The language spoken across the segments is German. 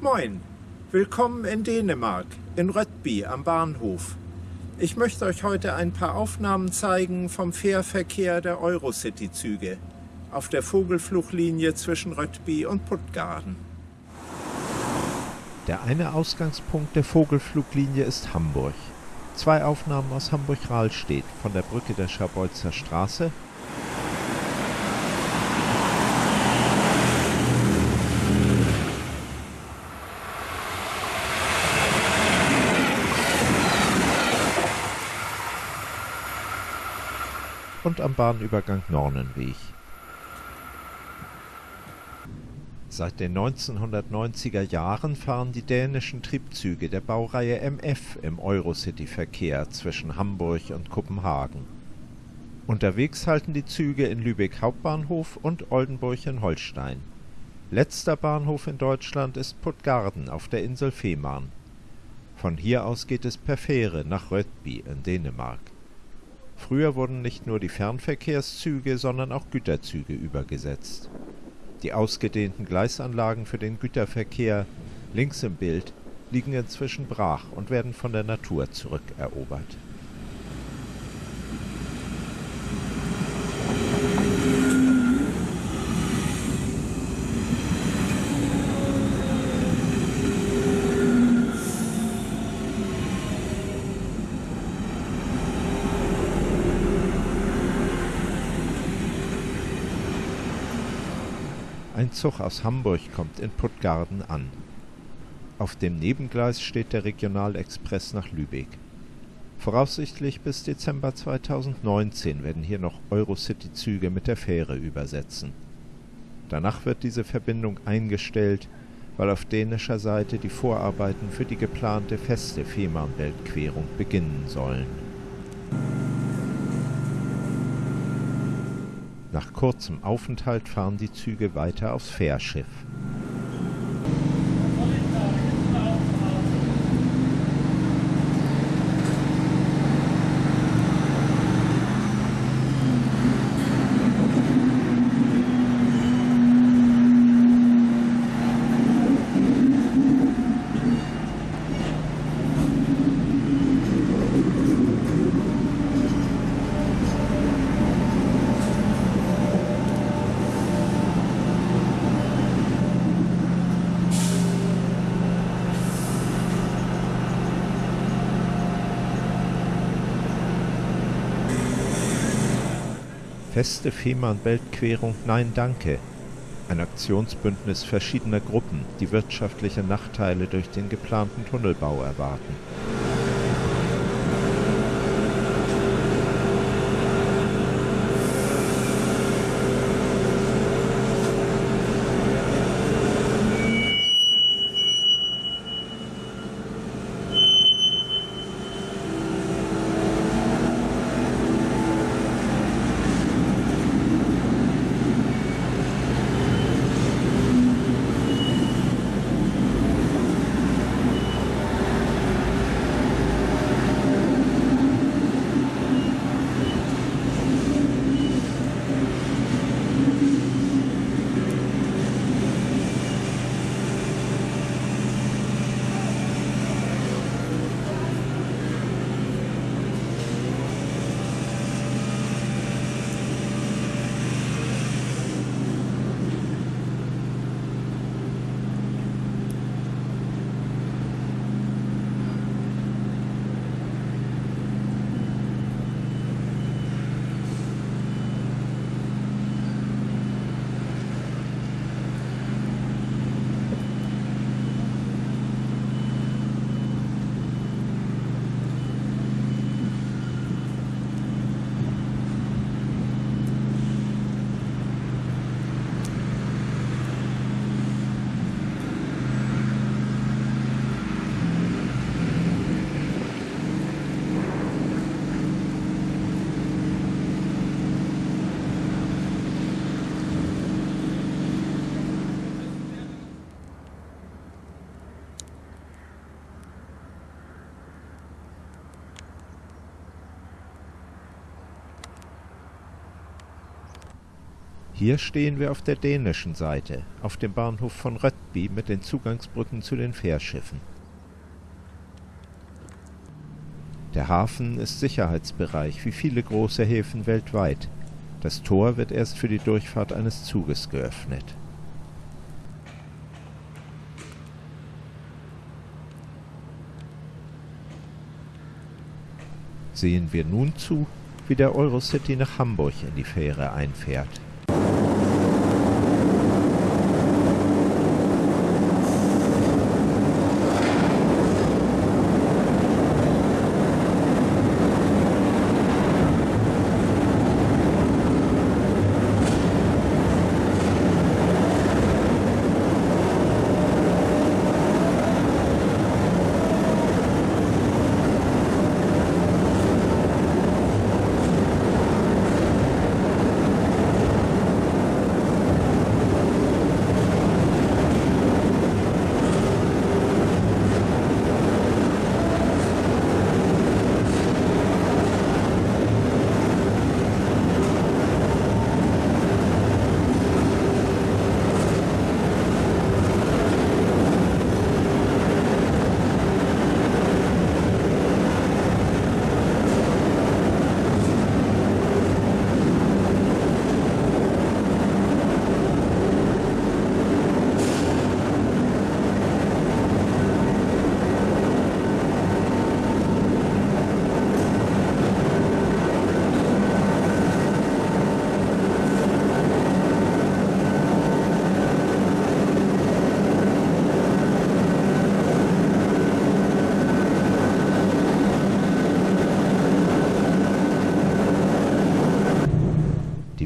Moin, willkommen in Dänemark, in Röttby am Bahnhof. Ich möchte euch heute ein paar Aufnahmen zeigen vom Fährverkehr der Eurocity-Züge auf der Vogelfluglinie zwischen Röttby und Puttgarden. Der eine Ausgangspunkt der Vogelfluglinie ist Hamburg. Zwei Aufnahmen aus Hamburg-Rahlstedt von der Brücke der Schabolzer Straße und am Bahnübergang Nornenweg. Seit den 1990er Jahren fahren die dänischen Triebzüge der Baureihe MF im Eurocity-Verkehr zwischen Hamburg und Kopenhagen. Unterwegs halten die Züge in Lübeck Hauptbahnhof und Oldenburg in Holstein. Letzter Bahnhof in Deutschland ist Puttgarden auf der Insel Fehmarn. Von hier aus geht es per Fähre nach Rödby in Dänemark Früher wurden nicht nur die Fernverkehrszüge, sondern auch Güterzüge übergesetzt. Die ausgedehnten Gleisanlagen für den Güterverkehr links im Bild liegen inzwischen brach und werden von der Natur zurückerobert Ein Zug aus Hamburg kommt in Puttgarden an. Auf dem Nebengleis steht der Regionalexpress nach Lübeck. Voraussichtlich bis Dezember 2019 werden hier noch Eurocity-Züge mit der Fähre übersetzen. Danach wird diese Verbindung eingestellt, weil auf dänischer Seite die Vorarbeiten für die geplante feste Fehmarnbeltquerung beginnen sollen Nach kurzem Aufenthalt fahren die Züge weiter aufs Fährschiff Feste Fehmarn-Belt-Querung Nein Danke, ein Aktionsbündnis verschiedener Gruppen, die wirtschaftliche Nachteile durch den geplanten Tunnelbau erwarten Hier stehen wir auf der dänischen Seite, auf dem Bahnhof von Röttby mit den Zugangsbrücken zu den Fährschiffen. Der Hafen ist Sicherheitsbereich, wie viele große Häfen weltweit. Das Tor wird erst für die Durchfahrt eines Zuges geöffnet. Sehen wir nun zu, wie der Eurocity nach Hamburg in die Fähre einfährt.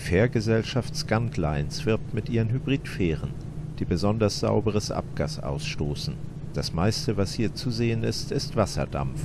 Fährgesellschaft Scantlines wirbt mit ihren Hybridfähren, die besonders sauberes Abgas ausstoßen. Das meiste, was hier zu sehen ist, ist Wasserdampf.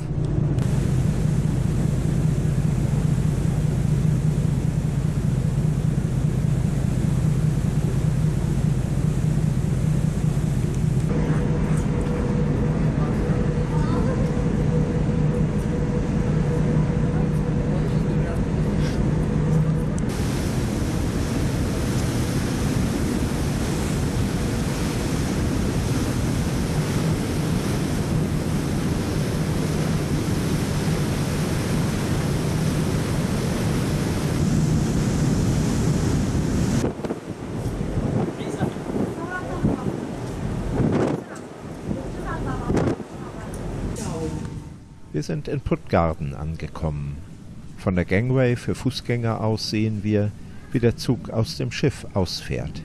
Wir sind in Puttgarden angekommen. Von der Gangway für Fußgänger aus sehen wir, wie der Zug aus dem Schiff ausfährt.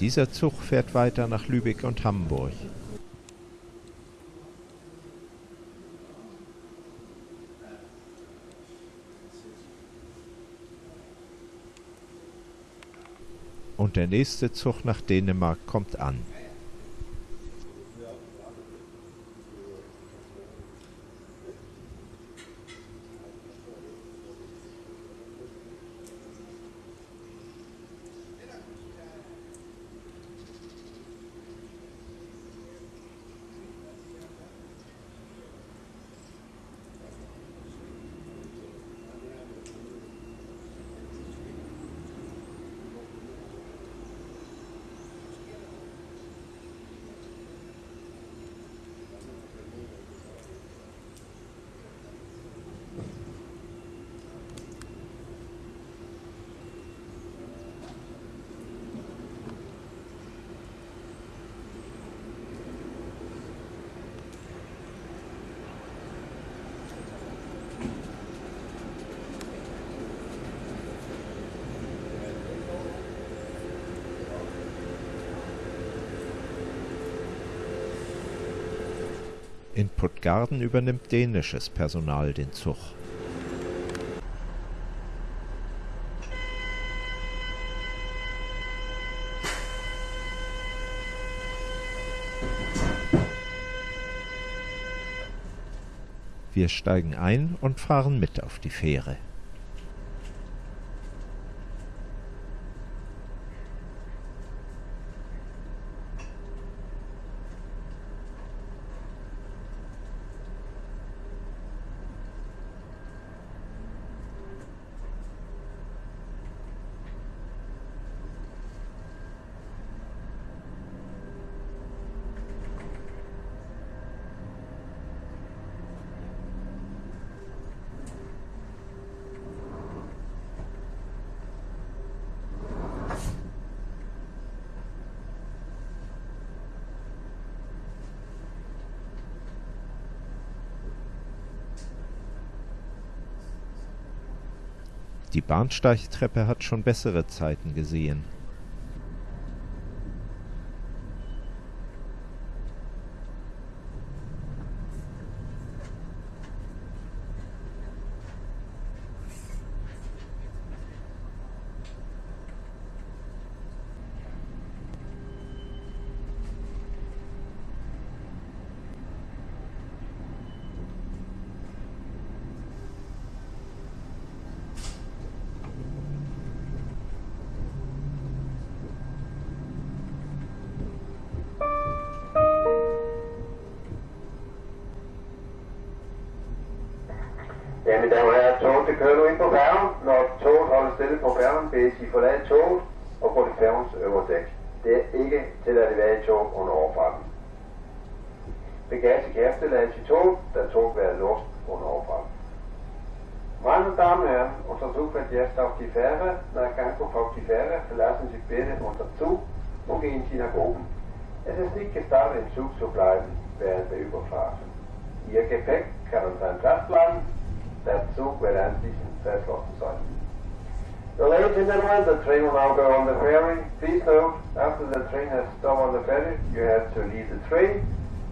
Dieser Zug fährt weiter nach Lübeck und Hamburg. Und der nächste Zug nach Dänemark kommt an. In Puttgarden übernimmt dänisches Personal den Zug. Wir steigen ein und fahren mit auf die Fähre. Die Bahnsteigtreppe hat schon bessere Zeiten gesehen. Kører nu ind på færgen. Når toget holder stille på færgen, bedes I forlade toget og gå til færgens øvre dæk. Det er ikke tilladt at være i tog under overfarten. Bagage kan efterlades i toget, da toget være låst under overfarten. Meine Damen und Herren, unser Zug fährt jetzt auf die Fähre. Nach Ankunft auf die Fähre verlassen Sie bitte unser Zug und gehen Sie nach oben. Es ist nicht gestattet, im Zug zu bleiben während der Überfahrt. Ihr Gepäck kann an seinem Platz bleiben, der Zug wird anschließend verschlossen sein. So ladies and gentlemen, the train will now go on the ferry. Please note, after the train has stopped on the ferry, you have to leave the train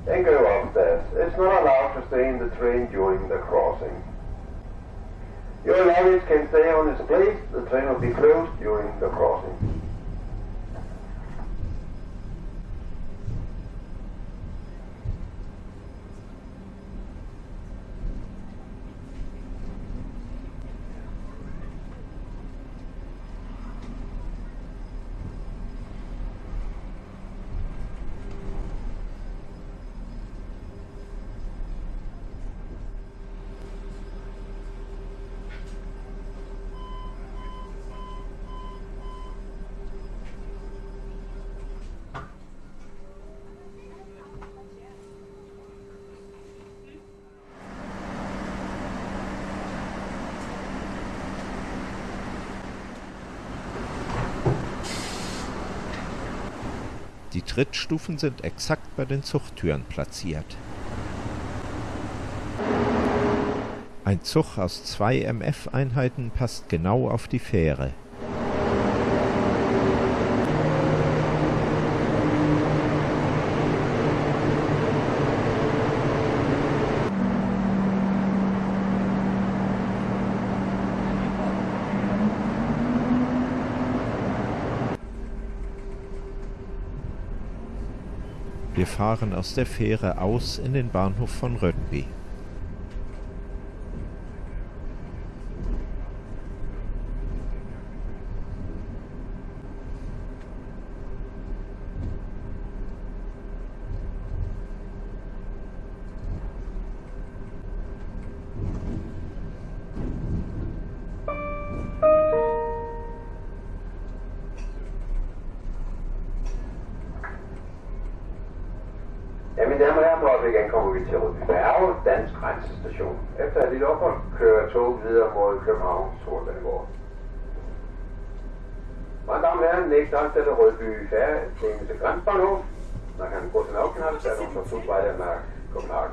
and go upstairs. It's not allowed to stay in the train during the crossing. Your luggage can stay on its place. The train will be closed during the crossing. Trittstufen sind exakt bei den Zuchttüren platziert. Ein Zug aus zwei MF-Einheiten passt genau auf die Fähre. Wir fahren aus der Fähre aus in den Bahnhof von Rödby. nærmere her på øjeblikket kommer vi til Rødby Færge, Dansk Grænsestation. Efter et lille ophold kører toget videre mod København, Sortlandgård. Madame her, next afsted af Rødby Færge, til Grænsbahnhof. Man kan gå til Naukenhals, der er nogen fra Flugvejle af København.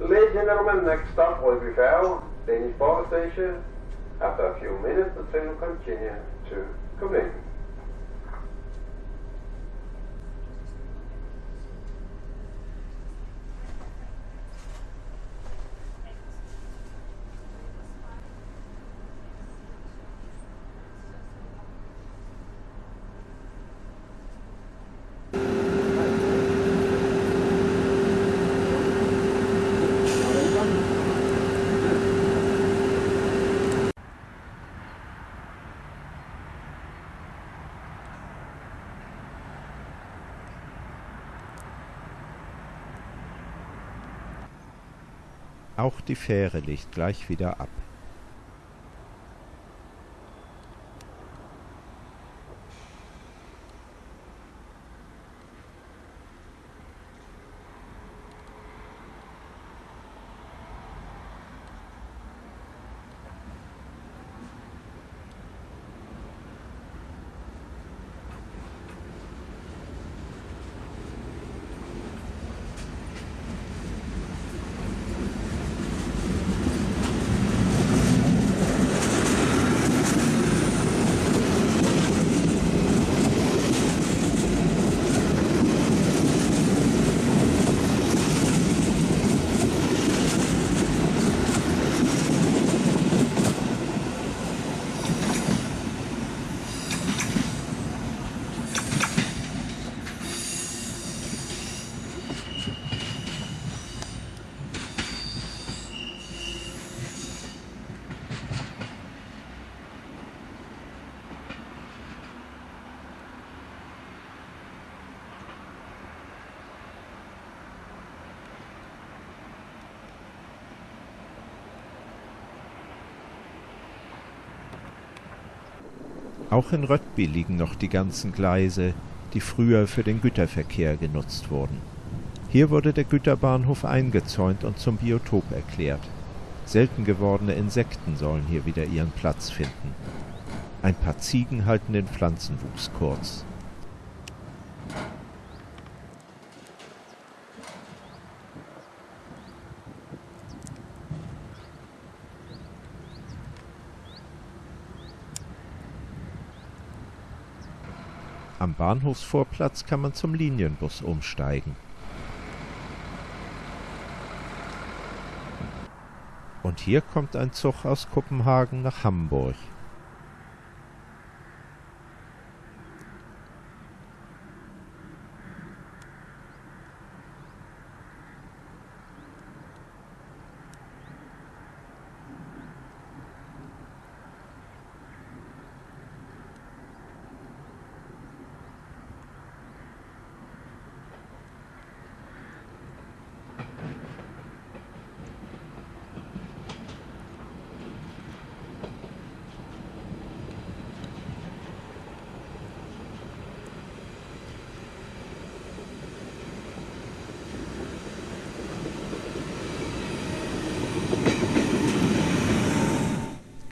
Ladies and gentlemen, next stop Rødby Færge, Danish Borger Station. After a few minutes, the train will continue to Copenhagen. Auch die Fähre legt gleich wieder ab. Auch in Röttby liegen noch die ganzen Gleise, die früher für den Güterverkehr genutzt wurden. Hier wurde der Güterbahnhof eingezäunt und zum Biotop erklärt. Selten gewordene Insekten sollen hier wieder ihren Platz finden. Ein paar Ziegen halten den Pflanzenwuchs kurz. Bahnhofsvorplatz kann man zum Linienbus umsteigen. Und hier kommt ein Zug aus Kopenhagen nach Hamburg.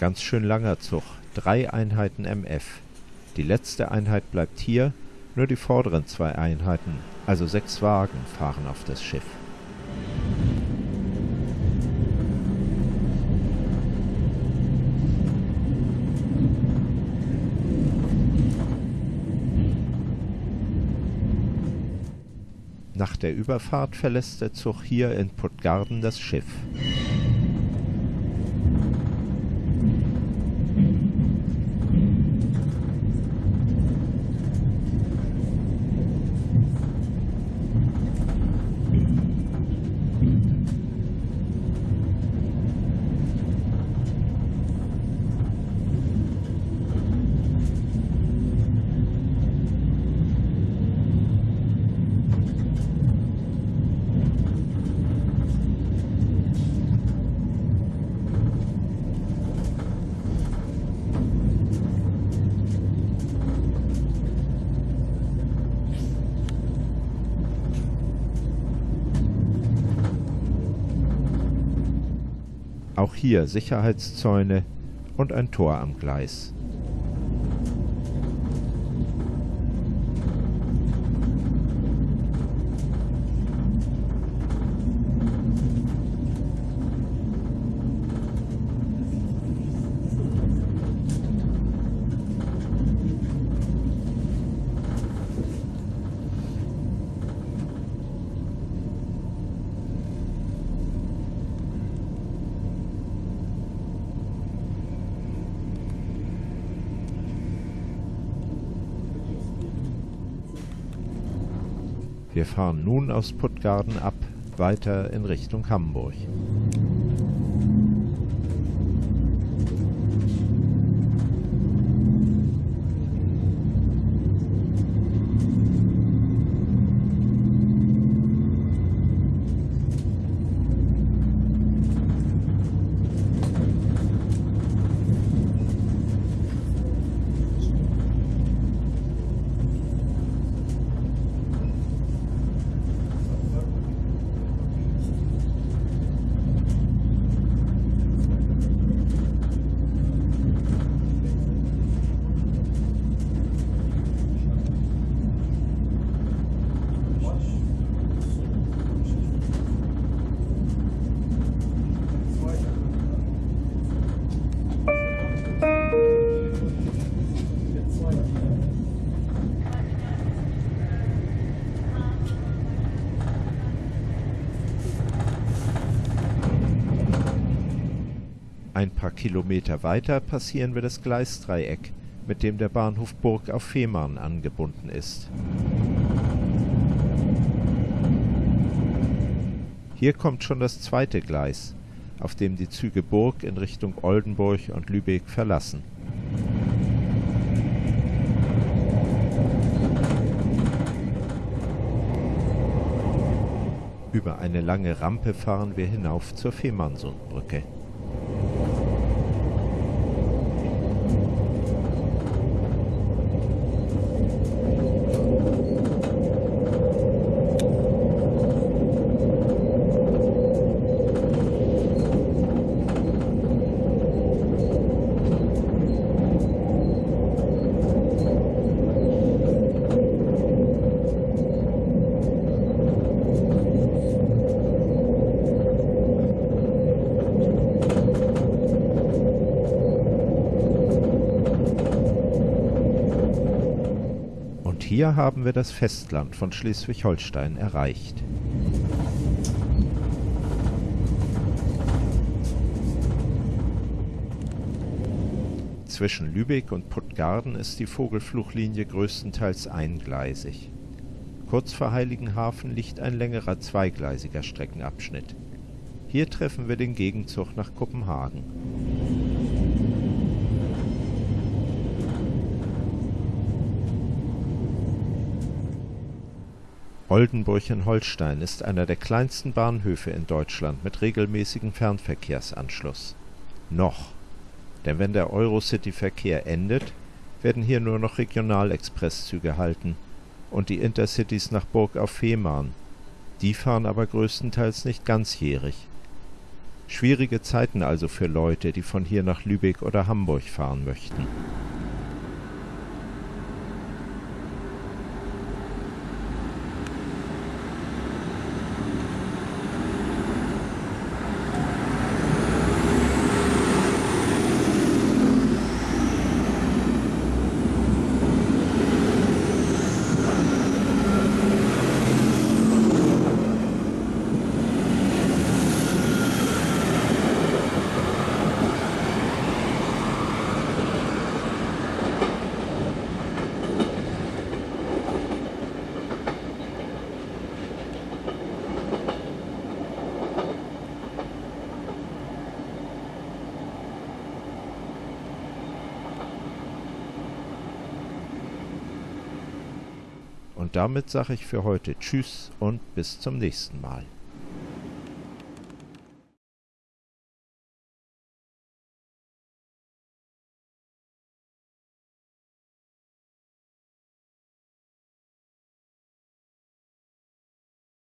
Ganz schön langer Zug, drei Einheiten MF. Die letzte Einheit bleibt hier, nur die vorderen zwei Einheiten, also sechs Wagen, fahren auf das Schiff. Nach der Überfahrt verlässt der Zug hier in Puttgarden das Schiff. Hier Sicherheitszäune und ein Tor am Gleis. Wir fahren nun aus Puttgarden ab, weiter in Richtung Hamburg. Kilometer weiter passieren wir das Gleisdreieck, mit dem der Bahnhof Burg auf Fehmarn angebunden ist. Hier kommt schon das zweite Gleis, auf dem die Züge Burg in Richtung Oldenburg und Lübeck verlassen. Über eine lange Rampe fahren wir hinauf zur Fehmarnsundbrücke. Hier haben wir das Festland von Schleswig-Holstein erreicht. Zwischen Lübeck und Puttgarden ist die Vogelfluchlinie größtenteils eingleisig. Kurz vor Heiligenhafen liegt ein längerer zweigleisiger Streckenabschnitt. Hier treffen wir den Gegenzug nach Kopenhagen. Oldenburg in Holstein ist einer der kleinsten Bahnhöfe in Deutschland mit regelmäßigem Fernverkehrsanschluss. Noch. Denn wenn der Eurocity-Verkehr endet, werden hier nur noch Regionalexpresszüge halten und die Intercities nach Burg auf Fehmarn. Die fahren aber größtenteils nicht ganzjährig. Schwierige Zeiten also für Leute, die von hier nach Lübeck oder Hamburg fahren möchten. Damit sage ich für heute Tschüss und bis zum nächsten Mal.